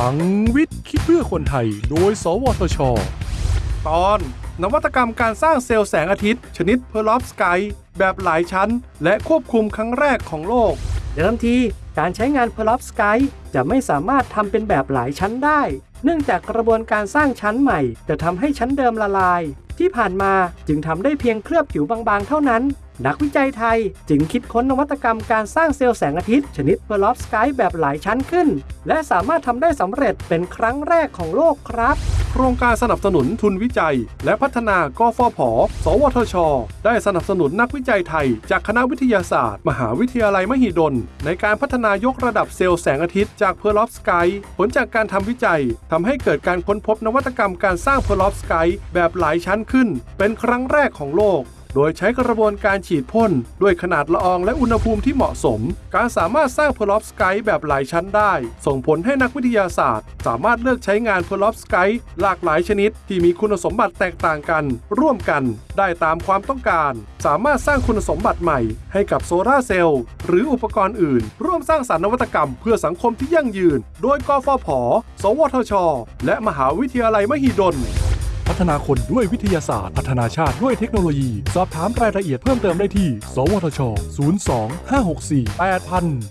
พลังวิทย์คิดเพื่อคนไทย โดย สวทช ตอนนวัตกรรมการสร้างเซลล์แสงอาทิตย์ ชนิด perovskiteแบบหลายชั้น และควบคุมครั้งแรกของโลก เดิมทีการใช้งาน p e r o v s k y จะไม่สามารถทำเป็นแบบหลายชั้นได้ เนื่องจากกระบวนการสร้างชั้นใหม่ จะทำให้ชั้นเดิมละลาย ที่ผ่านมาจึงทำได้เพียงเคลือบผิวบางๆ เท่านั้น นักวิจัยไทยจึงคิดค้นนวัตกรรมการสร้างเซลล์แสงอาทิตย์ ชนิด p e r o v s k y แบบหลายชั้นขึ้น และสามารถทำได้สำเร็จเป็นครั้งแรกของโลกครับโครงการสนับสนุนทุนวิจัย และพัฒนากฟผ สวทช ได้สนับสนุนนักวิจัยไทย จากคณะวิทยาศาสตร์ มหาวิทยาลัยมหิดล ในการพัฒนายกระดับเซลล์แสงอาทิตย์จาก perovskite ผลจากการทำวิจัยทำให้เกิดการค้นพบนวัตกรรมการสร้าง perovskite แบบหลายชั้นขึ้น เป็นครั้งแรกของโลก โดยใช้กระบวนการฉีดพ่นด้วยขนาดละอองและอุณหภูมิที่เหมาะสม การสามารถสร้าง perovskite แบบหลายชั้นได้ ส่งผลให้นักวิทยาศาสตร์ สามารถเลือกใช้งาน perovskite หลากหลายชนิด ที่มีคุณสมบัติแตกต่างกัน ร่วมกัน ได้ตามความต้องการ สามารถสร้างคุณสมบัติใหม่ ให้กับโซลาร์เซลล์หรืออุปกรณ์อื่น ร่วมสร้างสรรค์นวัตกรรม เพื่อสังคมที่ยั่งยืน โดยกฟผ สวทช และมหาวิทยาลัยมหิดล พัฒนาคนด้วยวิทยาศาสตร์ พัฒนาชาติด้วยเทคโนโลยี สอบถามรายละเอียดเพิ่มเติมได้ที่ สวทช 02 564 8000